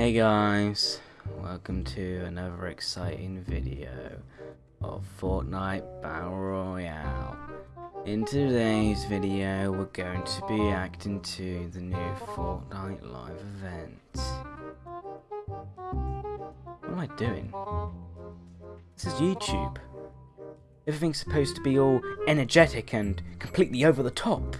Hey guys, welcome to another exciting video of Fortnite Battle Royale. In today's video, we're going to be acting to the new Fortnite live event. What am I doing? This is YouTube. Everything's supposed to be all energetic and completely over the top.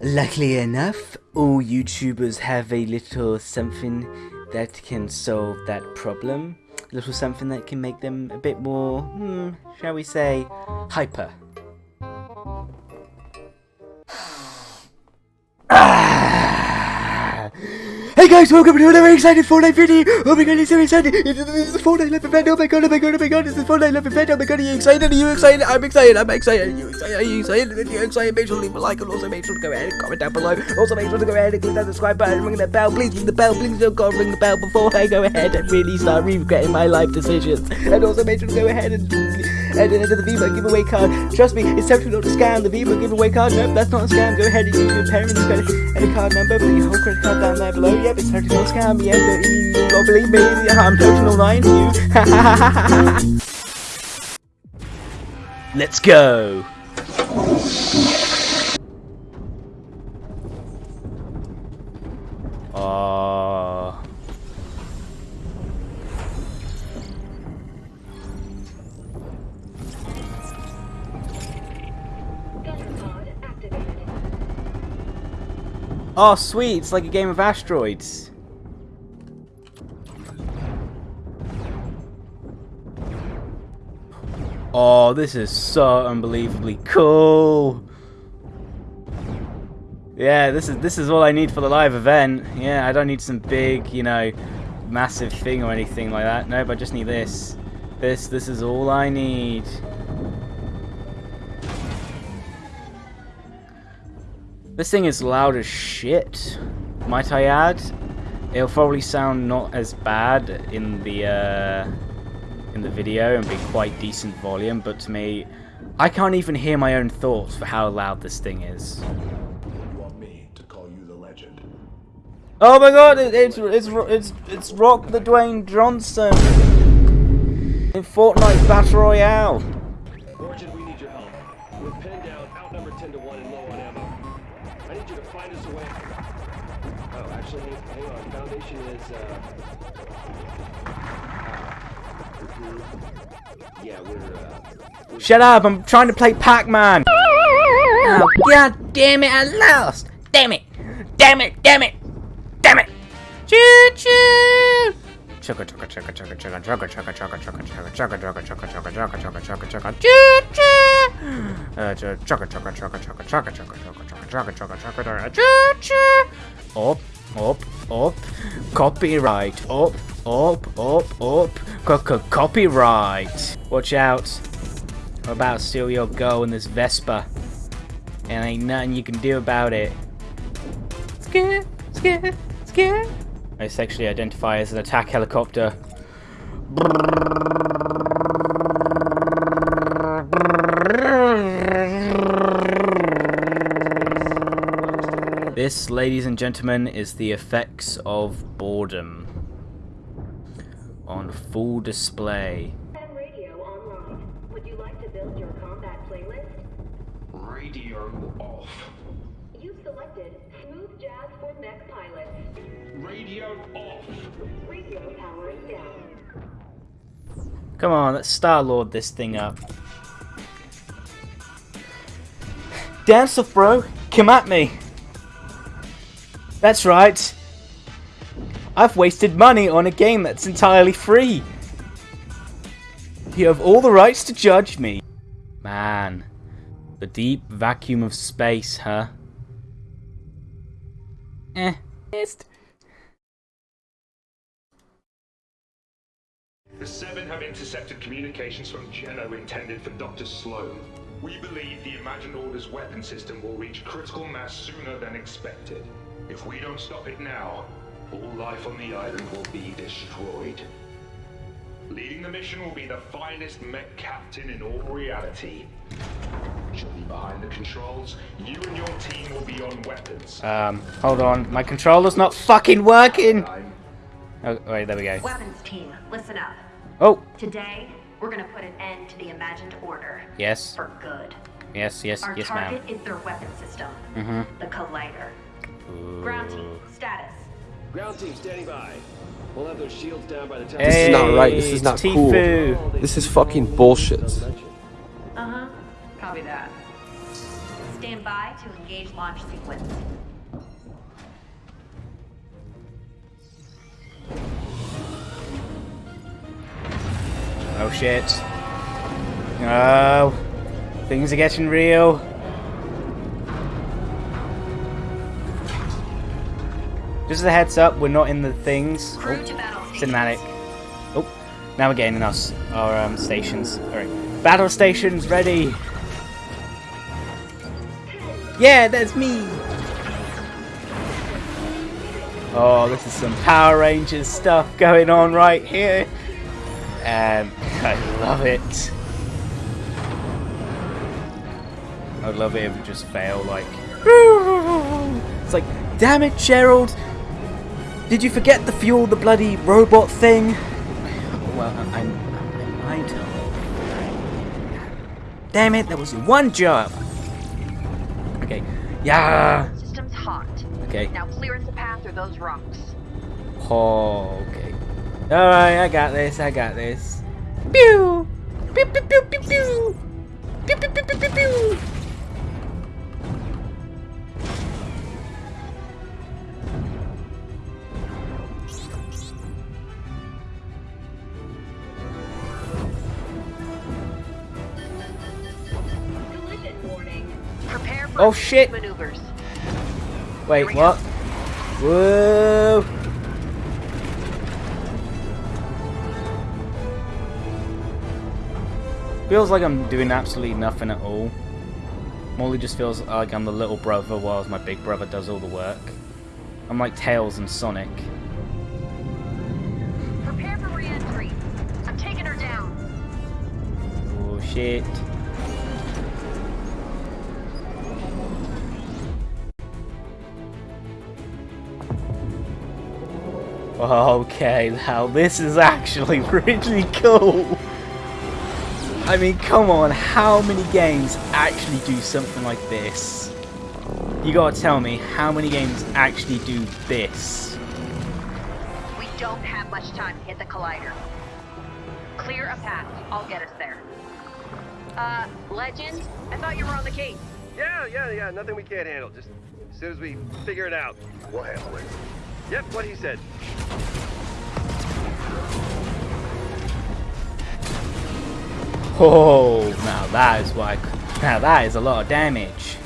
Luckily enough, all YouTubers have a little something that can solve that problem. A little something that can make them a bit more, hmm, shall we say, hyper. Guys, welcome to another exciting Fortnite video! Oh my god, it's so exciting! It's, it's a Fortnite live event! Oh my god, oh my god, oh my god, it's a Fortnite live event! Oh my god, are you excited? Are you excited? I'm excited, I'm excited! Are you excited? Are you excited? If you're excited, make sure to leave a like and also make sure to go ahead and comment down below. Also make sure to go ahead and click that subscribe button and ring that bell. Please ring the bell, please don't go ring the bell before I go ahead and really start regretting my life decisions. And also make sure to go ahead and and enter the VBuck giveaway card. Trust me, it's definitely not a scam. The VBuck giveaway card, nope, that's not a scam. Go ahead and use your parents' credit and a card number, put your whole credit card down there below. Yep, it's totally not a scam. Yeah, but you don't believe me, I'm totally not lying to you. Let's go. Oh, sweet! It's like a game of asteroids. Oh, this is so unbelievably cool. Yeah, this is this is all I need for the live event. Yeah, I don't need some big, you know, massive thing or anything like that. Nope, I just need this. This this is all I need. This thing is loud as shit, might I add. It'll probably sound not as bad in the uh, in the video and be quite decent volume, but to me, I can't even hear my own thoughts for how loud this thing is. You want me to call you the legend? Oh my god, it, it's, it's, it's, it's Rock the Dwayne Johnson in Fortnite Battle Royale. Foundation is, uh... mhm. Yeah, we're, uh... We're Shut up, I'm trying to play Pac-Man. Oh, god damn it, I lost. Damn it. Damn it, damn it, damn it. Choo choo. Chugga chugga chugga chugga chugga chugga chugga chugga chugga chugga chugga chugga chugga chugga chugga chugga chugga chugga choo choo. Uh, chugga chugga chugga chugga chugga chugga chugga chugga chugga chugga chugga choo choo. Up, up, up. Copyright. Up, up, up, up. Co co copyright. Watch out. I'm about to steal your in this Vespa. And ain't nothing you can do about it. Scare, scare, scare. I sexually identify as an attack helicopter. This, ladies and gentlemen, is the effects of boredom on full display. Radio online. Would you like to build your combat playlist? Radio off. You've selected Smooth Jazz for Mech Pilots. Radio off. Radio power is down. Come on, let's Star-Lord this thing up. Dance off, bro. Come at me. That's right. I've wasted money on a game that's entirely free. You have all the rights to judge me. Man, the deep vacuum of space, huh? Eh. Missed. The Seven have intercepted communications from Geno intended for Dr. Slone. We believe the Imagined Order's weapon system will reach critical mass sooner than expected. If we don't stop it now, all life on the island will be destroyed. Leading the mission will be the finest mech captain in all reality. She'll be behind the controls. You and your team will be on weapons. Um, hold on. My controller's not fucking working. Oh, wait, there we go. Weapons team, listen up. Oh, Today, we're gonna put an end to the imagined order. yes. For good. Yes, yes, Our yes, target ma'am. is their weapon system. Mm-hmm. The Collider. Ground team, status. Ground team standing by. We'll have those shields down by the time. Hey, is not right. This is it's not cool. Tifu. This is fucking bullshit. Uh-huh. Copy that. Stand by to engage launch sequence. Oh shit. Oh. Things are getting real. Just as a heads up, we're not in the things. Oh, to battle stations. cinematic. Oh, now we're getting in our, our um, stations. Alright. Battle stations ready. Yeah, that's me. Oh, this is some Power Rangers stuff going on right here. Um, I love it. I'd love it if it just failed, like... It's like, damn it, Gerald! Did you forget to fuel the bloody robot thing? Well, I, I, I might have. Damn it, there was one job! Okay, yeah! System's hot. Okay. Now clear the path through those rocks. Oh, okay. Alright, I got this, I got this. Pew! Pew pew pew pew pew! Pew pew pew pew pew pew! Oh, shit. maneuvers. Wait, what? Whoa! Feels like I'm doing absolutely nothing at all. Molly just feels like I'm the little brother whilst my big brother does all the work. I'm like Tails and Sonic. Prepare for re-entry. I'm taking her down. Oh shit. Okay, now this is actually really cool. I mean, come on, how many games actually do something like this? You gotta tell me, how many games actually do this? We don't have much time to hit the collider. Clear a path. I'll get us there. Uh, Legend? I thought you were on the case. Yeah, yeah, yeah. Nothing we can't handle. Just as soon as we figure it out, we'll handle it. Yep, what he said. Oh, now that is why. Now that is a lot of damage.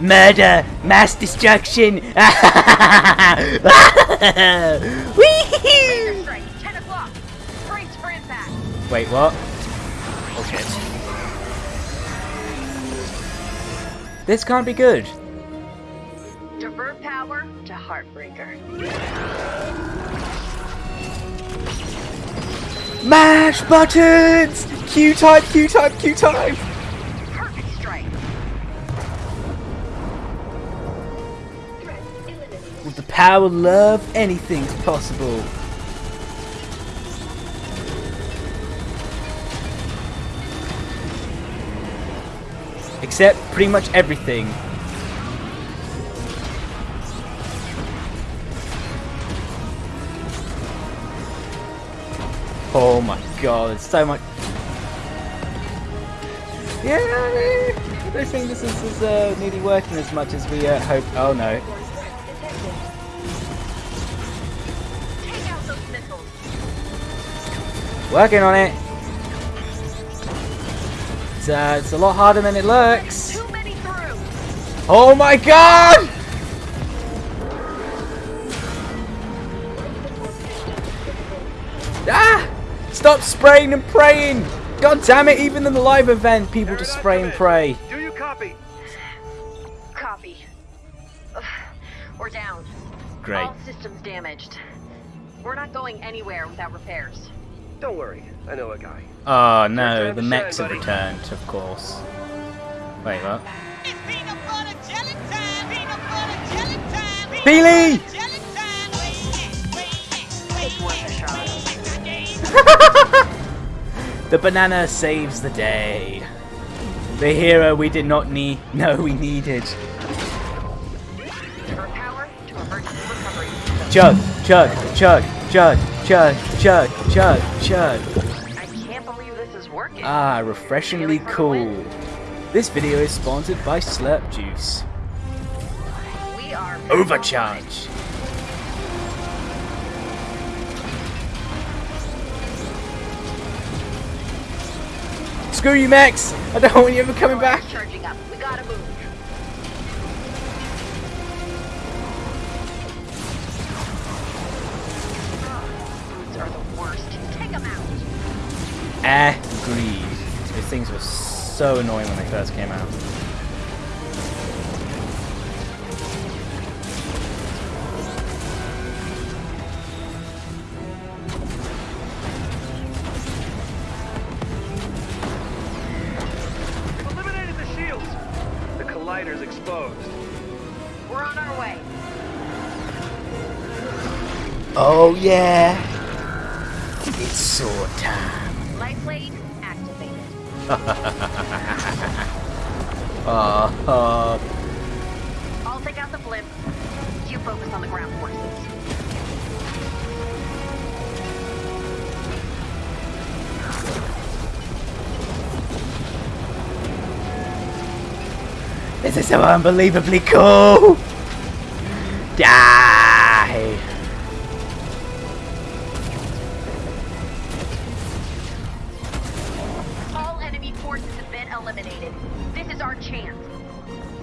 Murder! Mass destruction! Whee! Strike, 10 o'clock. Brace for impact. Wait, what? Okay. This can't be good. Divert power to Heartbreaker. Mash buttons! Q type, Q power love, anything's possible. Except pretty much everything. Oh my god, it's so much. Yeah, I don't think this is, is uh, nearly working as much as we uh, hoped. Oh no. Working on it. It's, uh, it's a lot harder than it looks. Too many through. Oh my god! Ah! Stop spraying and praying! God damn it, even in the live event, people just spray and pray. Do you copy? Copy. Ugh, We're down. Great. All systems damaged. We're not going anywhere without repairs. Don't worry, I know a guy. Oh no, Time the mechs have returned, of course. Wait, what? It's peanut butter jelly time. Peanut butter jelly time. Peanut Peely! jelly time. Wait, wait, wait, It's worth a shot. The banana saves the day. The hero we did not need. No, we needed. Divert power to emergency. Chug, chug, chug, chug, chug, chug, chug, chug. I can't believe this is working. Ah, refreshingly cool. This video is sponsored by Slurp Juice. we are Overcharge. Screw you, Max! I don't want you ever coming back. Charging up. We gotta move. Agreed. These things were so annoying when they first came out. We've eliminated the shields. The collider's exposed. We're on our way. Oh yeah! It's sword time. Blade activated. Uh, uh, I'll take out the blimp. You focus on the ground forces. this is so unbelievably cool! Die!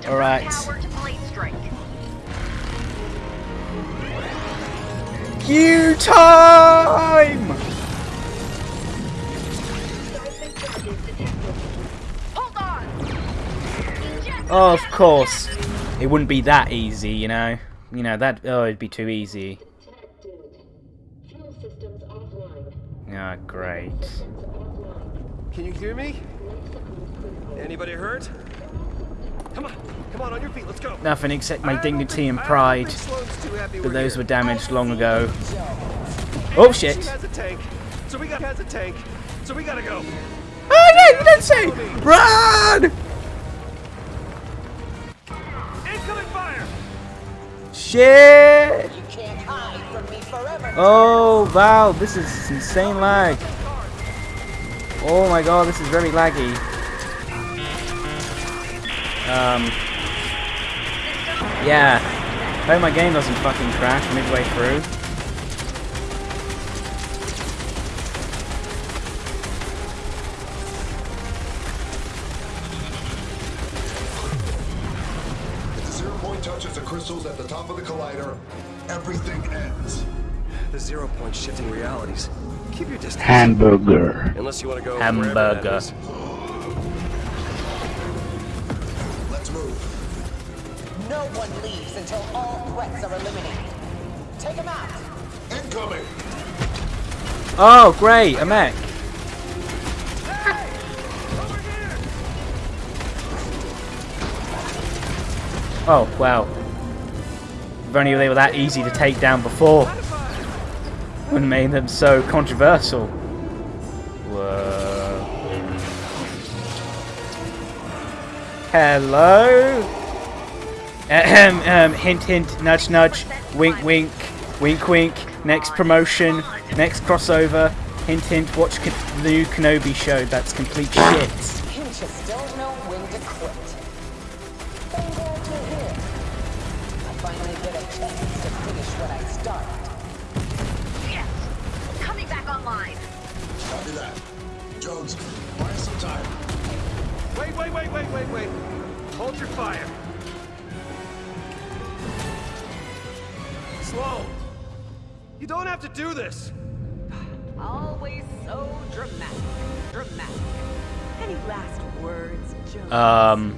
Blade strike. Q time! Oh, of course. It wouldn't be that easy, you know? You know, that. Oh, it'd be too easy. Ah, great. Can you hear me? Anybody hurt? Come on, come on, on your feet, let's go. Nothing except my dignity and pride. think Slone's But those were damaged oh, long ago. Oh shit! has a tank, so we got has a tank, so we gotta go. Oh no, you don't say! Run! Incoming fire! Shit! You can't hide from me forever. Oh, Val, this is insane lag. Oh my god, this is very laggy. Um, yeah. Hope my game doesn't fucking crash midway through. If the zero point touches the crystals at the top of the collider, everything ends. The zero point shifting realities. Keep your distance. Hamburger. Unless you want to go Hamburger. Move. Leaves until all threats are eliminated. Take them out. Incoming! Oh, great, a mech. Oh, wow. If only they were that easy to take down before. Wouldn't made them so controversial. Whoa. Hello? Ahem, um, hint, hint, nudge, nudge, wink, wink, wink, wink. Next promotion, next crossover. Hint, hint, watch K- the new Kenobi show. That's complete shit. Don't know when to quit. I'm glad you're here. I finally get a chance to finish what I started. Yes. Coming back online. Jones, buy us some time. Wait, wait, wait, wait, wait, wait. Hold your fire. Slone, you don't have to do this. Always so dramatic. Dramatic. Any last words, Jones? Um,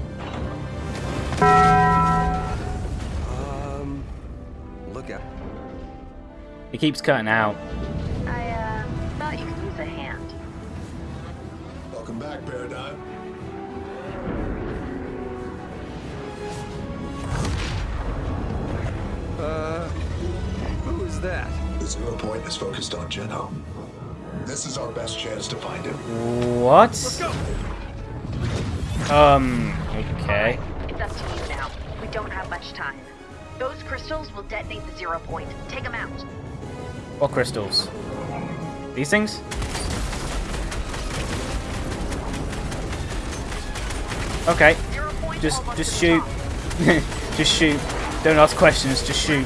Um, look at. it keeps cutting out. Is focused on Geno. This is our best chance to find him. What? Let's go. Um, okay. It's up to you now. We don't have much time. Those crystals will detonate the zero point. Take them out. What crystals? These things? Okay, just just shoot. just shoot. Don't ask questions, just shoot.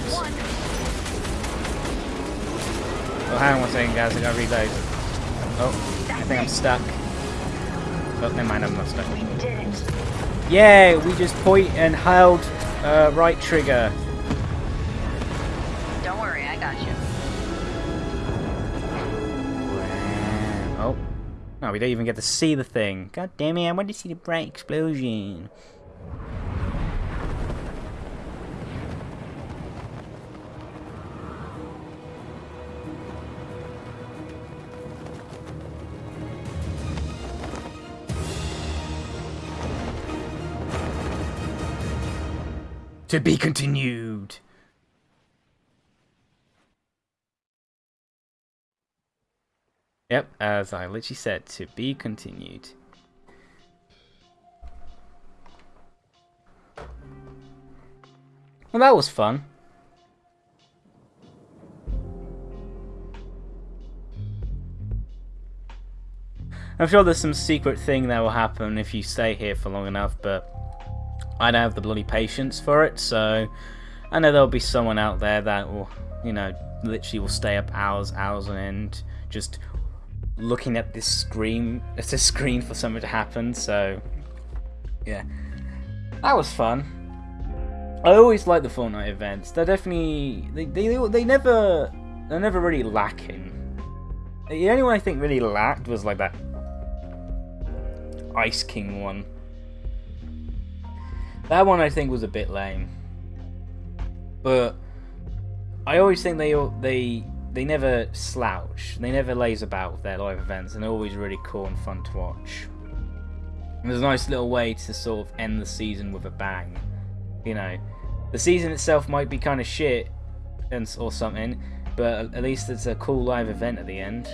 Oh, hang on one second, guys. I gotta reload. Oh, I think I'm stuck. Oh, never mind. I'm not stuck. We did it. Yeah, we just point and held uh, right trigger. Don't worry, I got you. Oh, no, we don't even get to see the thing. God damn it! I want to see the bright explosion. To be continued. Yep, as I literally said, to be continued. Well, that was fun. I'm sure there's some secret thing that will happen if you stay here for long enough, but I don't have the bloody patience for it, so I know there'll be someone out there that will, you know, literally will stay up hours, hours on end, just looking at this screen, at a screen for something to happen. So, yeah, that was fun. I always like the Fortnite events. They're definitely they they they never they're never really lacking. The only one I think really lacked was like that Ice King one. That one I think was a bit lame. But I always think they they they never slouch. They never laze about with their live events, and they're always really cool and fun to watch. And there's a nice little way to sort of end the season with a bang. You know, the season itself might be kind of shit and or something, but at least it's a cool live event at the end.